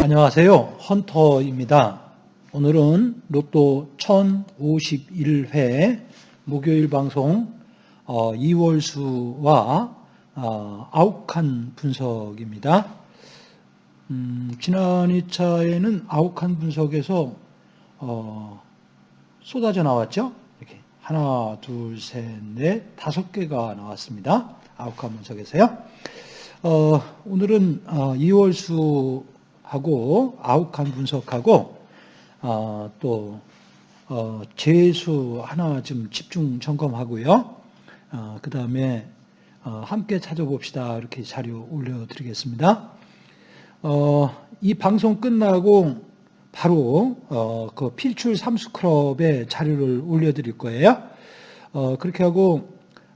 안녕하세요. 헌터입니다. 오늘은 로또 1051회 목요일 방송 어, 이월수와 어, 아욱한 분석입니다. 음, 지난 2차에는 아욱한 분석에서 어, 쏟아져 나왔죠. 이렇게 하나, 둘, 셋, 넷, 다섯 개가 나왔습니다. 아욱한 분석에서요. 어, 오늘은 어, 이월수하고 아욱한 분석하고 어, 또 어, 재수 하나 좀 집중 점검하고요. 어, 그 다음에 어, 함께 찾아봅시다. 이렇게 자료 올려드리겠습니다. 어, 이 방송 끝나고 바로 어, 그 필출 삼수클럽에 자료를 올려드릴 거예요. 어, 그렇게 하고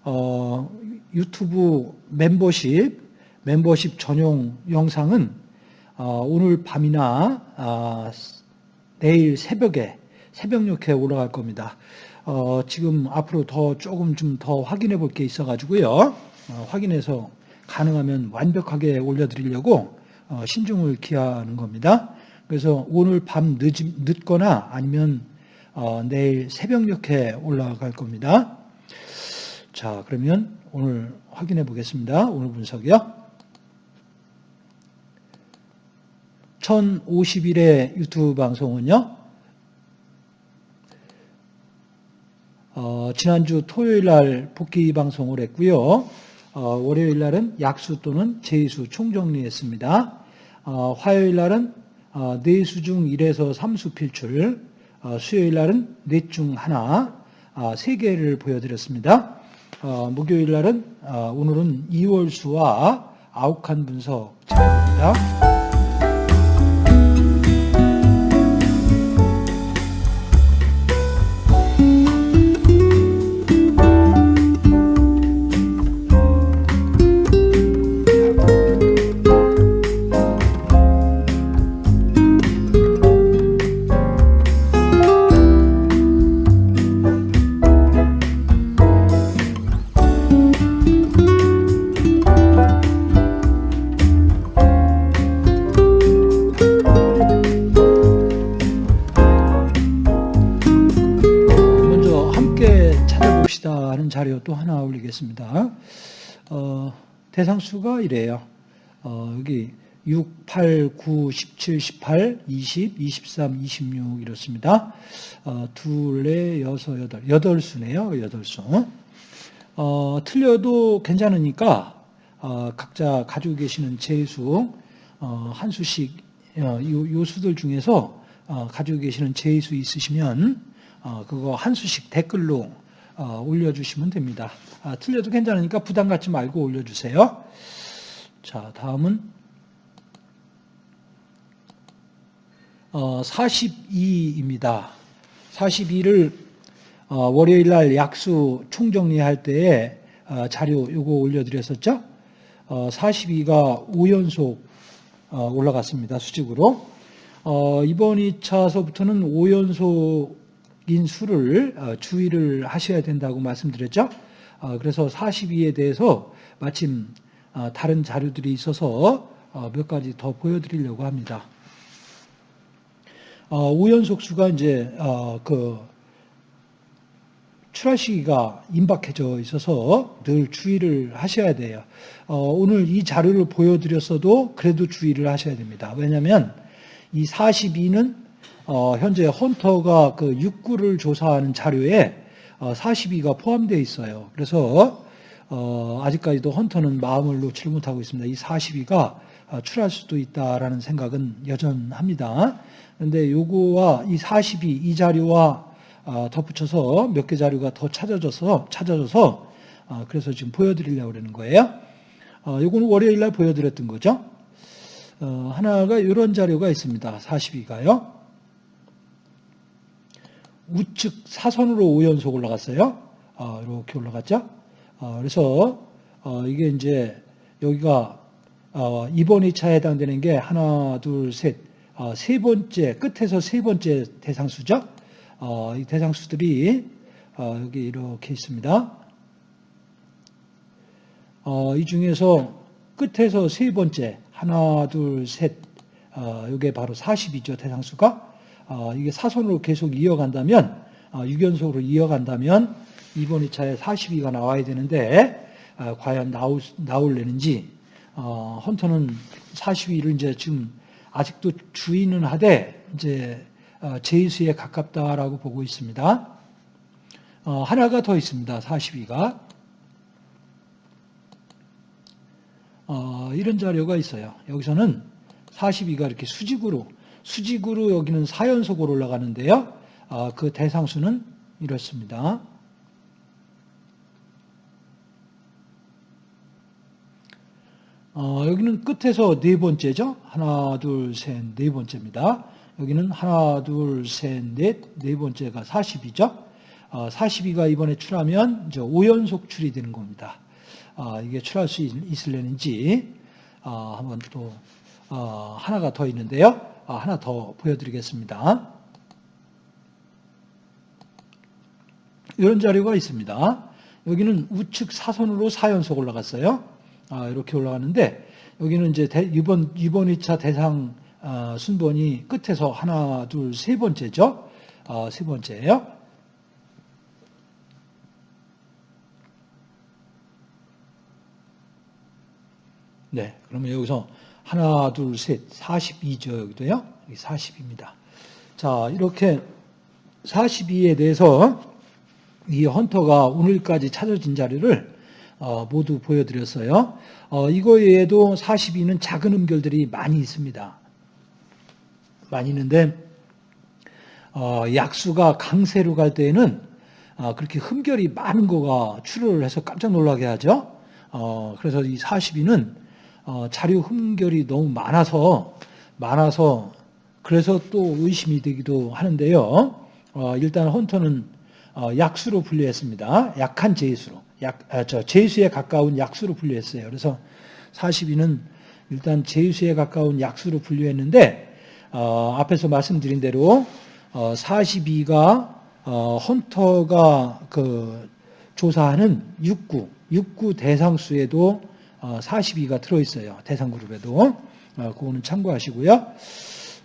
어, 유튜브 멤버십 멤버십 전용 영상은 어, 오늘 밤이나 아, 내일 새벽에 새벽 6회 올라갈 겁니다. 어, 지금 앞으로 더 조금 좀 더 확인해 볼 게 있어가지고요. 어, 확인해서 가능하면 완벽하게 올려드리려고 어, 신중을 기하는 겁니다. 그래서 오늘 밤 늦, 늦거나 아니면 어, 내일 새벽 6회 올라갈 겁니다. 자, 그러면 오늘 확인해 보겠습니다. 오늘 분석이요. 1051회 유튜브 방송은요. 어, 지난주 토요일 날 복귀 방송을 했고요. 어, 월요일 날은 약수 또는 제수 총정리했습니다. 어, 화요일 날은 어, 네수 중 1에서 3수 필출, 어, 수요일 날은 넷중 하나, 어, 세 개를 보여드렸습니다. 목요일 날은 오늘은 2월수와 아욱한 분석 자료입니다. 대상수가 이래요. 어, 여기 6, 8, 9, 17, 18, 20, 23, 26 이렇습니다. 어, 둘, 넷, 여섯, 여덟. 여덟 수네요. 여덟 수. 어, 틀려도 괜찮으니까 어, 각자 가지고 계시는 제수 어, 한 수씩 어, 요, 요, 수들 중에서 어, 가지고 계시는 제수 있으시면 어, 그거 한 수씩 댓글로 어, 올려주시면 됩니다. 아, 틀려도 괜찮으니까 부담 갖지 말고 올려주세요. 자, 다음은 어, 42입니다. 42를 어, 월요일 날 약수 총정리할 때에 어, 자료 요거 올려드렸었죠. 어, 42가 5연속 어, 올라갔습니다. 수직으로. 어, 이번 2차서부터는 5연속 인수를 어, 주의를 하셔야 된다고 말씀드렸죠. 어, 그래서 42에 대해서 마침 어, 다른 자료들이 있어서 몇 가지 더 보여드리려고 합니다. 우연속수가 이제 그 출하 시기가 임박해져 있어서 늘 주의를 하셔야 돼요. 오늘 이 자료를 보여드렸어도 그래도 주의를 하셔야 됩니다. 왜냐하면 이 42는 어, 현재 헌터가 그 육구를 조사하는 자료에 어, 42가 포함되어 있어요. 그래서 어, 아직까지도 헌터는 마음을 놓지 못하고 있습니다. 이 42가 어, 출할 수도 있다라는 생각은 여전합니다. 그런데 요거와 이 42, 이 자료와 어, 덧붙여서 몇 개 자료가 더 찾아져서, 찾아져서, 어, 그래서 지금 보여드리려고 그러는 거예요. 어, 요거는 월요일 날 보여드렸던 거죠. 어, 하나가 이런 자료가 있습니다. 42가요. 우측 사선으로 5연속 올라갔어요. 어, 이렇게 올라갔죠. 어, 그래서 어, 이게 이제 여기가 어, 이번 2차에 해당되는 게 하나, 둘, 셋, 어, 세 번째, 끝에서 세 번째 대상수죠. 어, 이 대상수들이 어, 여기 이렇게 있습니다. 어, 이 중에서 끝에서 세 번째, 하나, 둘, 셋, 어, 이게 바로 40이죠, 대상수가. 어, 이게 사선으로 계속 이어간다면, 어, 유견속으로 이어간다면, 이번 2차에 42가 나와야 되는데, 어, 과연 나올, 나올려는지, 어, 헌터는 42를 이제 지금 아직도 주의는 하되, 이제, 어, 제수에 가깝다라고 보고 있습니다. 어, 하나가 더 있습니다, 42가. 어, 이런 자료가 있어요. 여기서는 42가 이렇게 수직으로, 수직으로 여기는 4연속으로 올라가는데요. 어, 그 대상수는 이렇습니다. 어, 여기는 끝에서 네 번째죠. 하나, 둘, 셋, 네 번째입니다. 여기는 하나, 둘, 셋, 넷, 네 번째가 40이죠. 어, 42가 이번에 출하면 이제 5연속 출이 되는 겁니다. 어, 이게 출할 수 있, 을려는지 어, 한번 또 어, 하나가 더 있는데요. 어, 하나 더 보여드리겠습니다. 이런 자료가 있습니다. 여기는 우측 사선으로 4연속 올라갔어요. 아, 이렇게 올라가는데 여기는 이제 대, 이번 이번 2차 대상 어, 순번이 끝에서 하나, 둘, 세 번째죠. 어, 세 번째예요. 네, 그러면 여기서 하나, 둘, 셋, 42죠, 여기도요. 여기 40입니다. 자, 이렇게 42에 대해서 이 헌터가 오늘까지 찾아진 자료를 어, 모두 보여드렸어요. 어, 이거 외에도 42는 작은 음결들이 많이 있습니다. 많이 있는데 어, 약수가 강세로 갈 때에는 어, 그렇게 흠결이 많은 거가 출혈을 해서 깜짝 놀라게 하죠. 어, 그래서 이 42는 어, 자료 흠결이 너무 많아서 많아서 그래서 또 의심이 되기도 하는데요. 어, 일단 헌터는 어, 약수로 분류했습니다. 약한 제수로, 약, 아, 저 제수에 가까운 약수로 분류했어요. 그래서 42는 일단 제수에 가까운 약수로 분류했는데 어, 앞에서 말씀드린 대로 42가 헌터가 그 조사하는 6구, 6구 대상수에도 42가 어, 들어있어요. 대상 그룹에도. 어, 그거는 참고하시고요.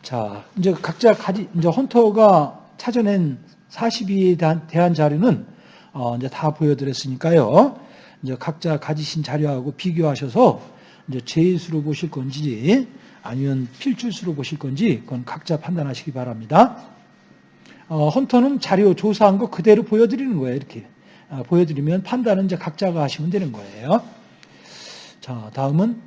자, 이제 각자 가지, 이제 헌터가 찾아낸 42에 대한, 대한 자료는 어, 이제 다 보여드렸으니까요. 이제 각자 가지신 자료하고 비교하셔서 이제 제수로 보실 건지 아니면 필출수로 보실 건지 그건 각자 판단하시기 바랍니다. 어, 헌터는 자료 조사한 거 그대로 보여드리는 거예요. 이렇게 어, 보여드리면 판단은 이제 각자가 하시면 되는 거예요. 자, 다음은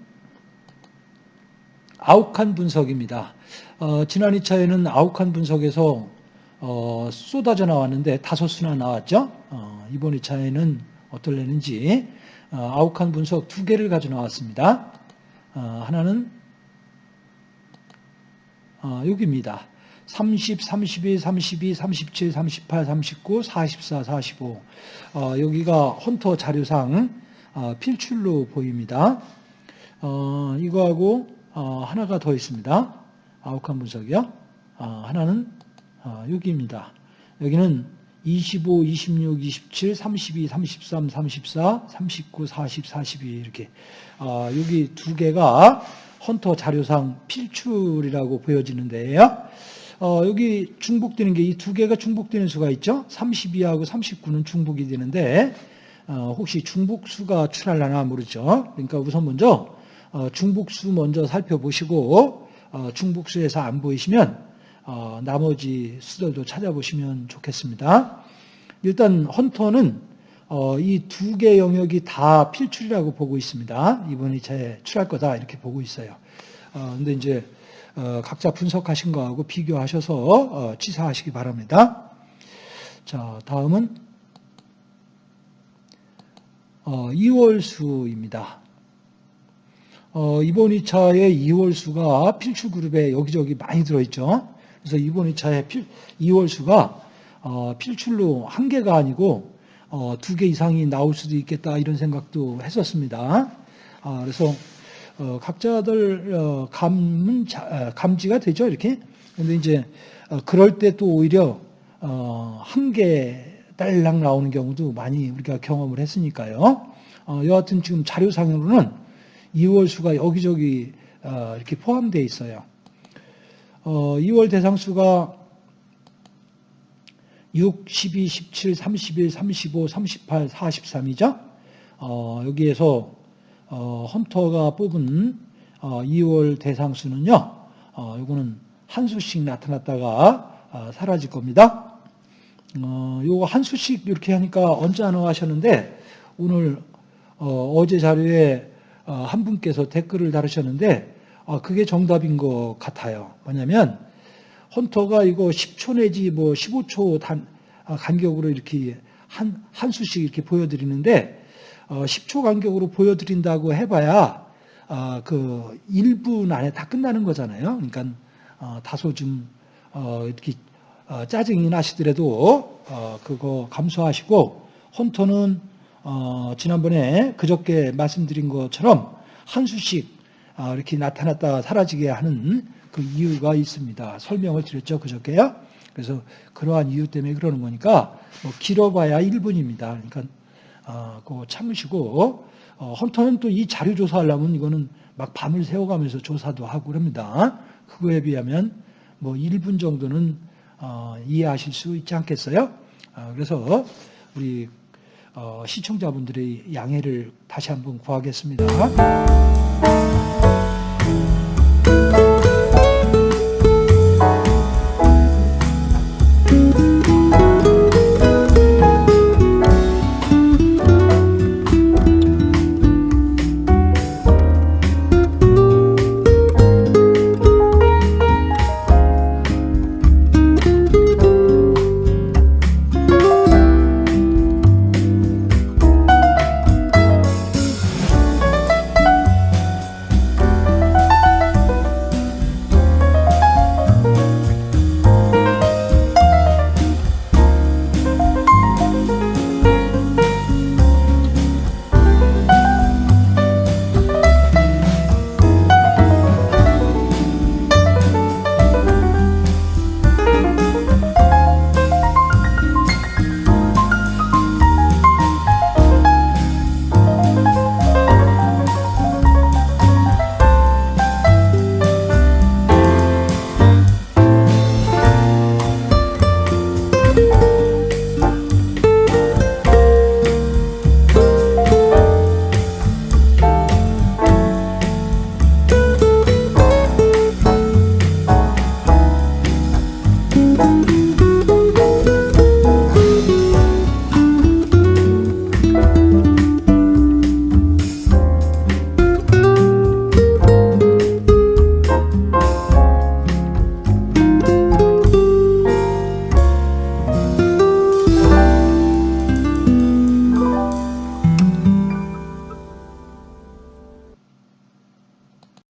아욱한 분석입니다. 어, 지난 2차에는 아욱한 분석에서 어, 쏟아져 나왔는데 다섯 수나 나왔죠. 어, 이번 2차에는 어떨려는지 어, 아욱한 분석 두 개를 가져 나왔습니다. 어, 하나는 어, 여기입니다. 30, 32, 32, 37, 38, 39, 44, 45 여기가 헌터 자료상 어, 필출로 보입니다. 어, 이거하고 어, 하나가 더 있습니다. 아욱한 분석이요. 하나는 여기입니다. 여기는 25, 26, 27, 32, 33, 34, 39, 40, 42 이렇게 여기 두 개가 헌터 자료상 필출이라고 보여지는데요. 어, 여기 중복되는 게 이 두 개가 중복되는 수가 있죠. 32하고 39는 중복이 되는데 어, 혹시 중복수가 출할라나 모르죠. 그러니까 우선 먼저 어, 중복수 먼저 살펴보시고 어, 중복수에서 안 보이시면 나머지 수들도 찾아보시면 좋겠습니다. 일단 헌터는 이 두 개 영역이 다 필출이라고 보고 있습니다. 이번 2차에 출할 거다 이렇게 보고 있어요. 근데 이제 각자 분석하신 거하고 비교하셔서 치사하시기 바랍니다. 자, 다음은 어, 2월 수입니다. 어, 이번 2차에 2월 수가 필출그룹에 여기저기 많이 들어있죠. 그래서 이번 2차에 필, 2월 수가 어, 필출로 한 개가 아니고 어, 두 개 이상이 나올 수도 있겠다 이런 생각도 했었습니다. 아, 그래서 어, 각자들 어, 감은 자- 아, 감지가 되죠 이렇게. 근데 이제 어, 그럴 때 또 오히려 어, 한개 딸랑 나오는 경우도 많이 우리가 경험을 했으니까요. 어, 여하튼 지금 자료상으로는 2월 수가 여기저기 어, 이렇게 포함되어 있어요. 어, 2월 대상수가 6, 12, 17, 31, 35, 38, 43이죠. 어, 여기에서 어, 헌터가 뽑은 어, 2월 대상수는요. 어, 이거는 한 수씩 나타났다가 아, 사라질 겁니다. 어, 요거 한 수씩 이렇게 하니까 언짢아 하셨는데 오늘 어, 제 자료에 어, 한 분께서 댓글을 다루셨는데 아, 그게 정답인 것 같아요. 뭐냐면 헌터가 이거 10초 내지 뭐 15초 단 아, 간격으로 이렇게 한, 한 수씩 이렇게 보여드리는데 어, 10초 간격으로 보여드린다고 해봐야 아, 그 1분 안에 다 끝나는 거잖아요. 그러니까 어, 다소 좀 어, 이렇게 어, 짜증이 나시더라도 어, 그거 감수하시고 헌터는 어, 지난번에 그저께 말씀드린 것처럼 한 수씩 아, 이렇게 나타났다가 사라지게 하는 그 이유가 있습니다. 설명을 드렸죠 그저께요. 그래서 그러한 이유 때문에 그러는 거니까 뭐 길어봐야 1분입니다. 그러니까 어, 그거 참으시고 어, 헌터는 또 이 자료 조사하려면 이거는 막 밤을 새워가면서 조사도 하고 그럽니다. 그거에 비하면 뭐 1분 정도는 어, 이해하실 수 있지 않겠어요? 아, 그래서 우리 어, 시청자분들의 양해를 다시 한번 구하겠습니다.